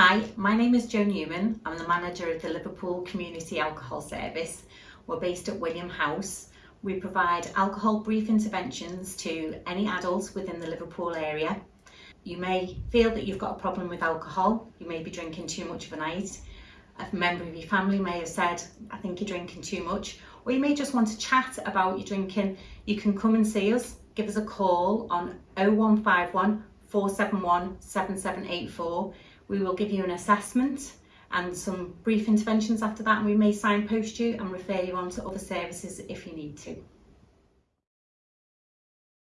Hi, my name is Jo Newman. I'm the manager of the Liverpool Community Alcohol Service. We're based at William House. We provide alcohol brief interventions to any adults within the Liverpool area. You may feel that you've got a problem with alcohol. You may be drinking too much of a night. A member of your family may have said, I think you're drinking too much. Or you may just want to chat about your drinking. You can come and see us. Give us a call on 0151 471 7784 we will give you an assessment and some brief interventions after that and we may signpost you and refer you on to other services if you need to.